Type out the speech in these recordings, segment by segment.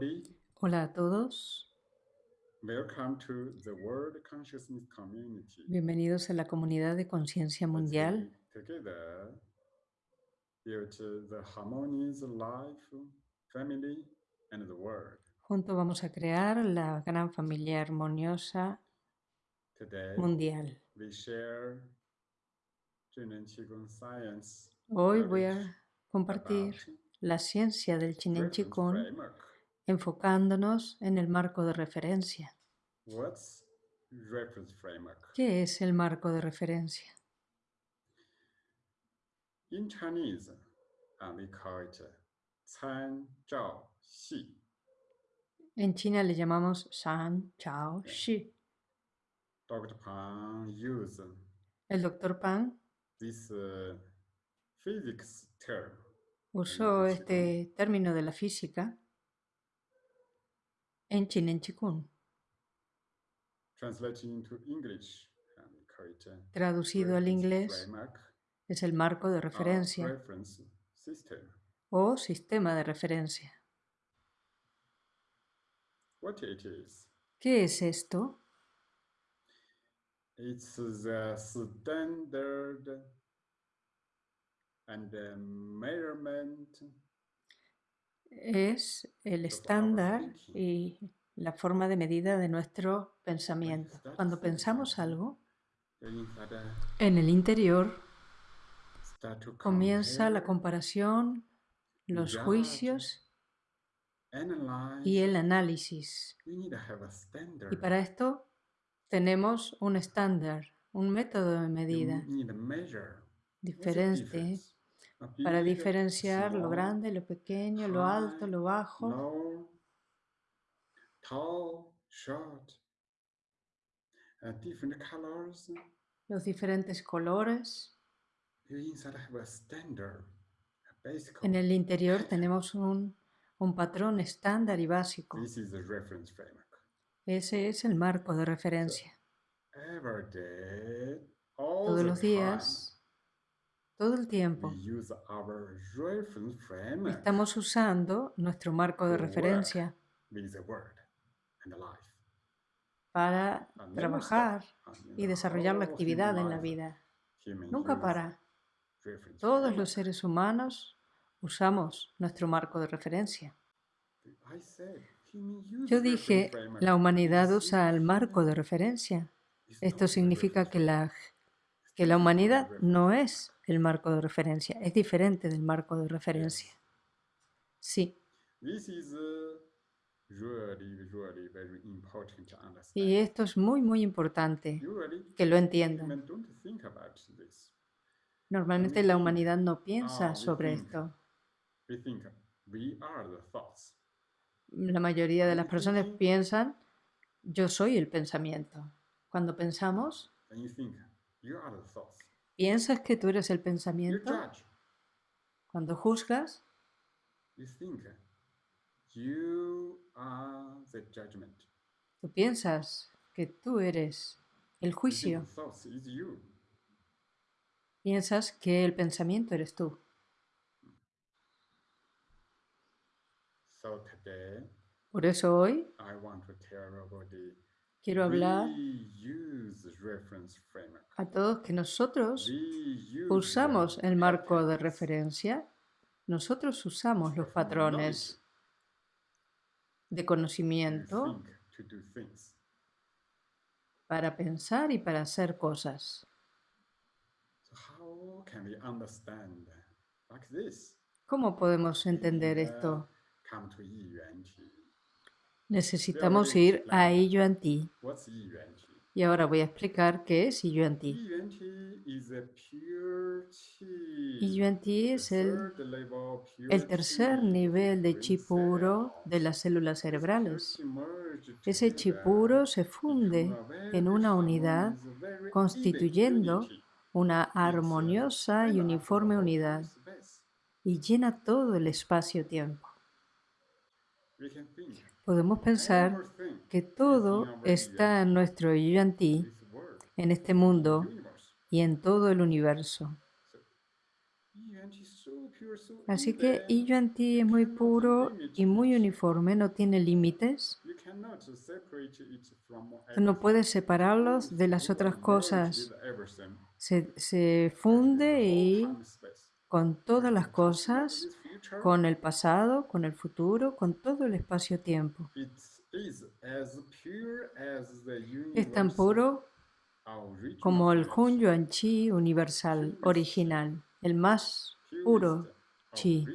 everybody. Hola a todos. Welcome to the World Consciousness Community. Bienvenidos a la comunidad de conciencia mundial. together build the harmonious life, family, and the world. Juntos vamos a crear la gran familia armoniosa Today, mundial. we share Hoy voy a compartir la ciencia del Chinen framework enfocándonos en el marco de referencia. ¿Qué es el marco de referencia? En Chinese, uh, we call it uh, en China le llamamos Shan Chao Shi. Dr. Pan use El doctor Pan this, uh, physics term usó este término de la física en call it, uh, traducido al inglés es el marco de referencia o sistema de referencia. What it is? ¿Qué es esto? It's the standard and the measurement Es el estándar y la forma de medida de nuestro pensamiento. Cuando pensamos algo, en el interior comienza la comparación, los juicios y el análisis. Y para esto tenemos un estándar, un método de medida diferente para diferenciar lo grande, lo pequeño, lo alto, lo bajo, uh, los diferentes colores. En el interior tenemos un, un patrón estándar y básico. This is the reference framework. Ese es el marco de referencia. Todos the los días, todo el tiempo, estamos usando nuestro marco de referencia para trabajar y desarrollar la actividad en la vida. Nunca para. reference Todos los seres humanos usamos nuestro marco de referencia. Yo dije, la humanidad usa el marco de referencia. Esto significa que la. Que la humanidad no es el marco de referencia, es diferente del marco de referencia. Sí, y esto es muy, muy importante que lo entiendan. Normalmente la humanidad no ah, piensa we sobre esto. La mayoría de las personas piensan, yo soy el pensamiento. Cuando pensamos, ¿piensas que tú eres el pensamiento? Cuando juzgas, tú piensas que tú eres el juicio. Piensas que el pensamiento eres tú. Por eso hoy Quiero hablar a todos que nosotros usamos el marco de referencia, nosotros usamos los patrones de to conocimiento para pensar y para hacer cosas. ¿Cómo podemos entender esto? Necesitamos ir a Yiyuan Ti. Y ahora voy a explicar qué es Yiyuan Ti. Ti es el, el tercer nivel de chi puro de las células cerebrales. Ese chi puro se funde en una unidad constituyendo una armoniosa y uniforme unidad y llena todo el espacio-tiempo. Podemos pensar que todo está en nuestro Yuan Ti, this world, en este mundo y en todo el universo. Así que I Yuan Ti es muy puro y muy uniforme, no tiene límites. No puedes separarlos de las otras cosas. Se, se funde y con todas las cosas, con el pasado, con el futuro, con todo el espacio-tiempo. Es tan puro como el Hun Yuan Chi universal, original, el más puro chi.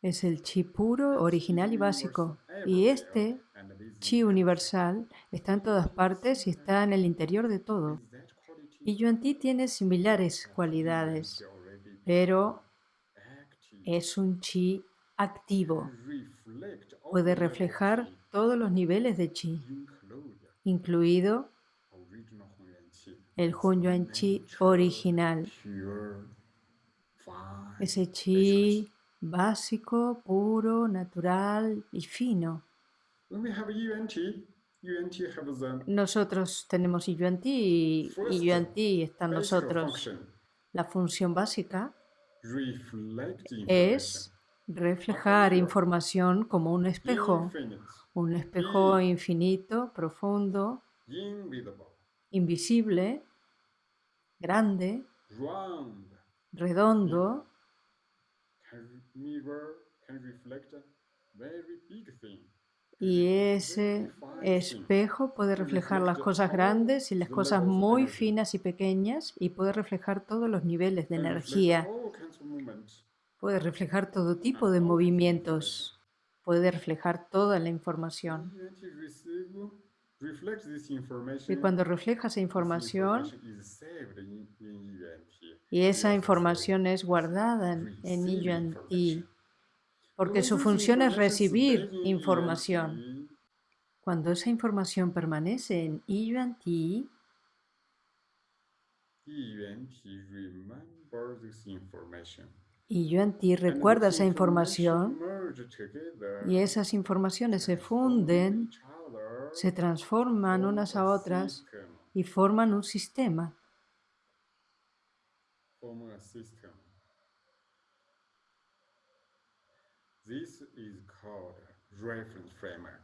Es el chi puro, original y básico. Y este chi universal está en todas partes y está en el interior de todo. Y Yuan Ti tiene similares cualidades, pero es un chi activo. Puede reflejar todos los niveles de chi, incluido el Hun Yuan Chi original. Ese chi básico, puro, natural y fino. Nosotros tenemos Yuan Ti y Yuan Ti está en nosotros. La función básica es reflejar información como un espejo, un espejo infinito, profundo, invisible, grande, redondo, y ese espejo puede reflejar las cosas grandes y las cosas muy finas y pequeñas y puede reflejar todos los niveles de energía. Puede reflejar todo tipo de movimientos. Puede reflejar toda la información. Y cuando refleja esa información, y esa información es guardada en Yuan Ti, porque su función es recibir información. Cuando esa información permanece en Yuan Ti, y Yuan Ti recuerda esa información y esas informaciones se funden se transforman unas a otras y forman un sistema.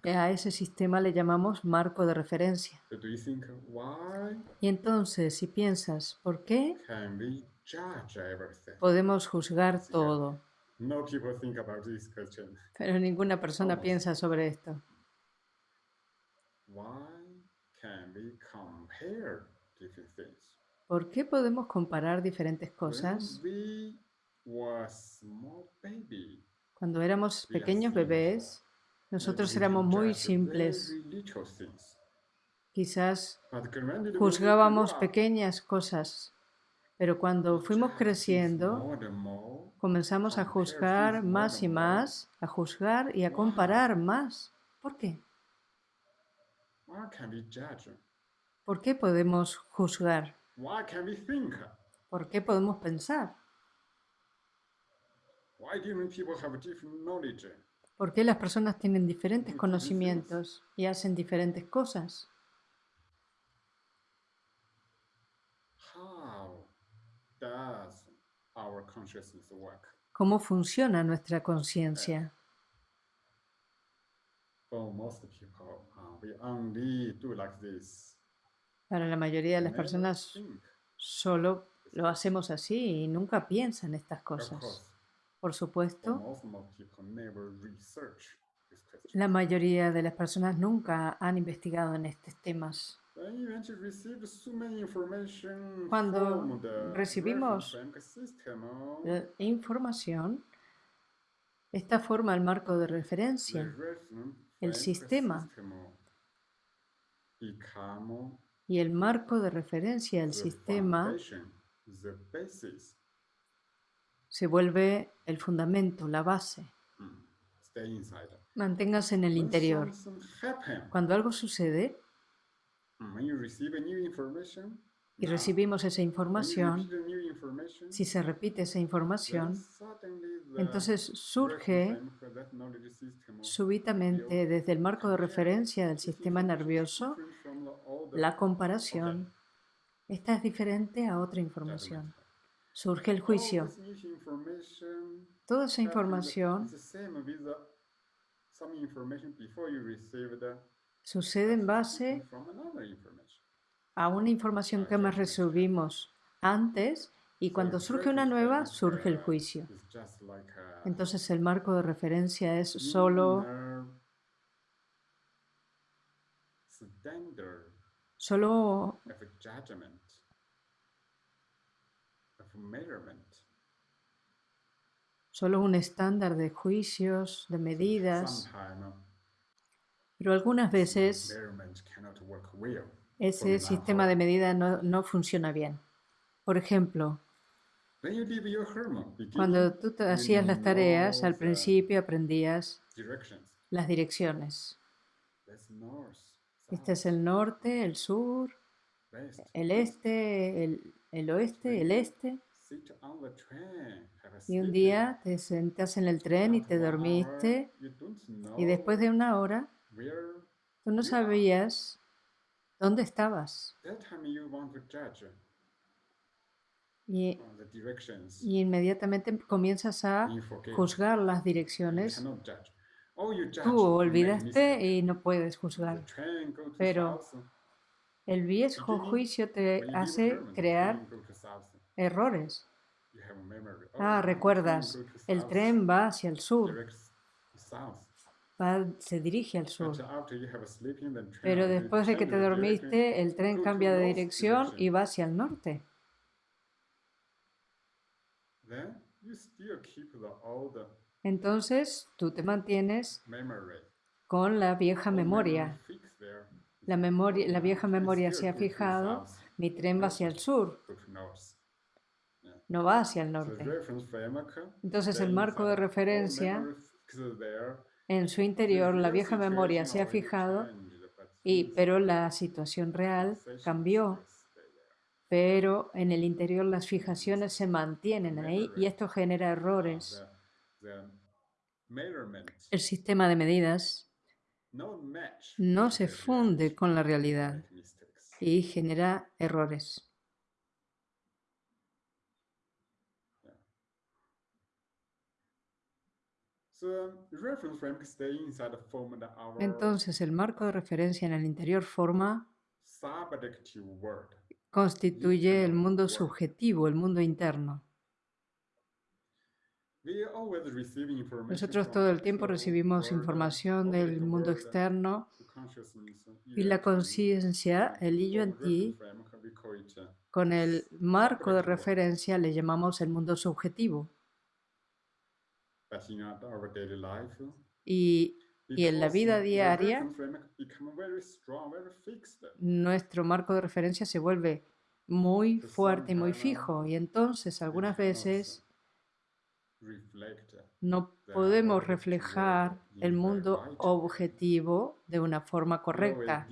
A ese sistema le llamamos marco de referencia. Y entonces, si piensas, ¿por qué podemos juzgar todo? Pero ninguna persona piensa sobre esto. ¿Por qué podemos comparar diferentes cosas? Cuando éramos pequeños bebés, nosotros éramos muy simples. Quizás juzgábamos pequeñas cosas, pero cuando fuimos creciendo, comenzamos a juzgar más y más, a juzgar y a comparar más. ¿Por qué? ¿Por qué podemos juzgar? ¿Por qué podemos pensar? ¿Por qué las personas tienen diferentes conocimientos y hacen diferentes cosas? ¿Cómo funciona nuestra conciencia? Para la mayoría de las personas solo lo hacemos así y nunca piensan estas cosas. Por supuesto, la mayoría de las personas nunca han investigado en estos temas. Cuando recibimos información, esta forma el marco de referencia el sistema y el marco de referencia del sistema se vuelve el fundamento, la base. Manténgase en el interior. Cuando algo sucede y recibimos esa información, si se repite esa información, entonces surge súbitamente desde el marco de referencia del sistema nervioso la comparación. Esta es diferente a otra información. surge el juicio. Toda esa información sucede en base a una información que más recibimos antes y cuando surge una nueva, surge el juicio. Entonces el marco de referencia es solo, solo solo un estándar de juicios, de medidas, pero algunas veces ese sistema de medida no, no funciona bien. Por ejemplo, cuando tú hacías las tareas, al principio aprendías las direcciones. Este es el norte, el sur, el este, el, oeste, el este. Y un día te sentas en el tren y te dormiste y después de una hora tú no sabías dónde estabas. Y, inmediatamente comienzas a juzgar las direcciones. Oh, Tú olvidaste y no puedes juzgar. Pero el viejo juicio te hace crear errores. Ah, recuerdas, el tren va hacia el sur. se dirige al sur. Pero después de que te dormiste, el tren cambia de dirección y va hacia el norte. Entonces tú te mantienes con la vieja memoria. La, memoria, la vieja memoria se ha fijado, mi tren va hacia el sur, no va hacia el norte. Entonces el marco de referencia, en su interior, la vieja memoria se ha fijado, y, pero la situación real cambió. pero en el interior las fijaciones se mantienen ahí y esto genera errores. El sistema de medidas no se funde con la realidad y genera errores. Entonces el marco de referencia en el interior forma constituye el mundo subjetivo, el mundo interno. Nosotros todo el tiempo recibimos información del mundo externo y la conciencia, el yo en ti, con el marco de referencia le llamamos el mundo subjetivo. Y y en la vida diaria, nuestro marco de referencia se vuelve muy fuerte y muy fijo. Y entonces algunas veces no podemos reflejar el mundo objetivo de una forma correcta.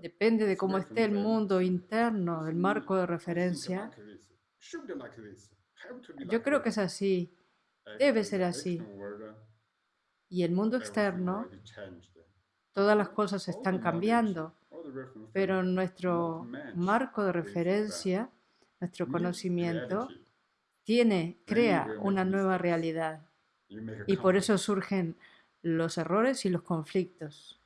Depende de cómo esté el mundo interno, el marco de referencia. Yo creo que es así. Debe ser así. y el mundo externo, todas las cosas están cambiando, pero nuestro marco de referencia, nuestro conocimiento, tiene, crea una nueva realidad. Y por eso surgen los errores y los conflictos.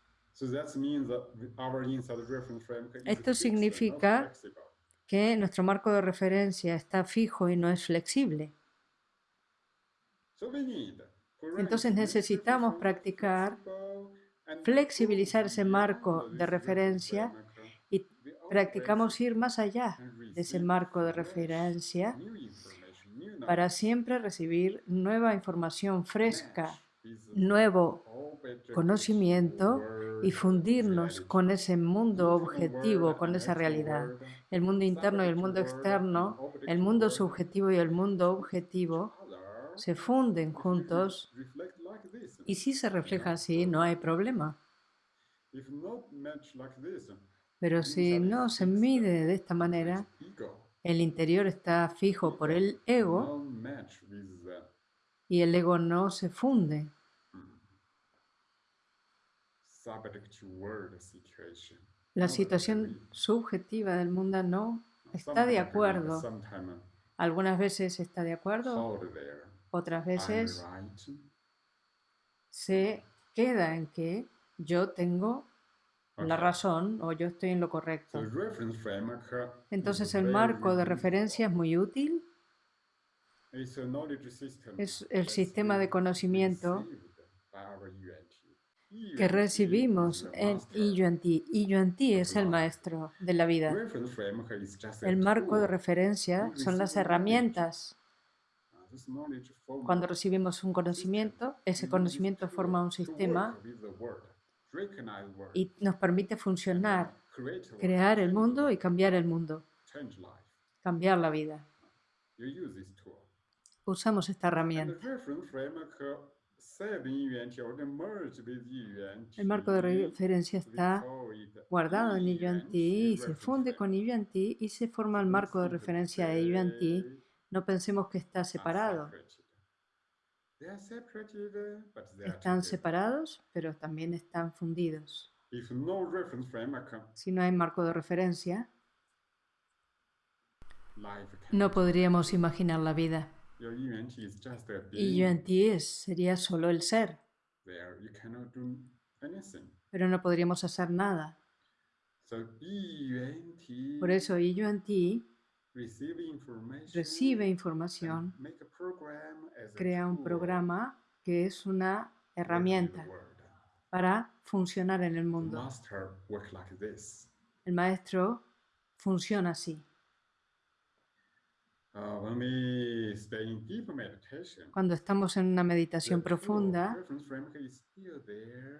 Esto significa que nuestro marco de referencia está fijo y no es flexible. Entonces necesitamos practicar, flexibilizar ese marco de referencia y practicamos ir más allá de ese marco de referencia para siempre recibir nueva información fresca, nuevo conocimiento y fundirnos con ese mundo objetivo, con esa realidad. El mundo interno y el mundo externo, el mundo subjetivo y el mundo objetivo se funden juntos y si se refleja así, no hay problema. Pero si no se mide de esta manera, el interior está fijo por el ego y el ego no se funde. La situación subjetiva del mundo no está de acuerdo. Algunas veces está de acuerdo, otras veces se queda en que yo tengo la razón o yo estoy en lo correcto. Entonces el marco de referencia es muy útil. Es el sistema de conocimiento que recibimos en Yuan Ti es el maestro de la vida. El marco de referencia son las herramientas. Cuando recibimos un conocimiento, ese conocimiento forma un sistema y nos permite funcionar, crear el mundo y cambiar el mundo, cambiar la vida. Usamos esta herramienta. El marco de referencia está guardado en Yuan Ti, se funde con Yuan Ti y se forma el marco de referencia de Yuan Ti. No pensemos que está separado. Están separados, pero también están fundidos. Si no hay marco de referencia, no podríamos imaginar la vida. Y Yuan Ti sería solo el ser. Pero no podríamos hacer nada. Por eso Yuan Ti recibe información, crea un programa que es una herramienta para funcionar en el mundo. El maestro funciona así. Uh, Cuando estamos en una meditación profunda,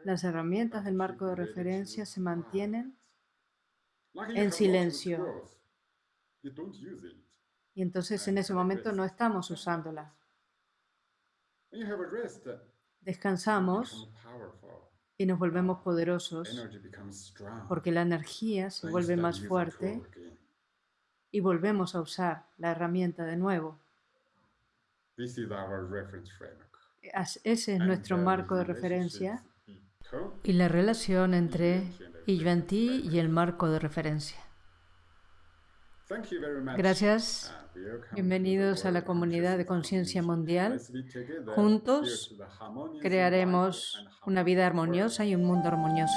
las herramientas del marco de referencia se mantienen en silencio. Y entonces en ese momento no estamos usándolas. Descansamos y nos volvemos poderosos porque la energía se vuelve más fuerte y volvemos a usar la herramienta de nuevo. Ese es nuestro marco de referencia y la relación entre Yuan-Ti y el marco de referencia. Gracias. Bienvenidos a la comunidad de conciencia mundial. Juntos crearemos una vida armoniosa y un mundo armonioso.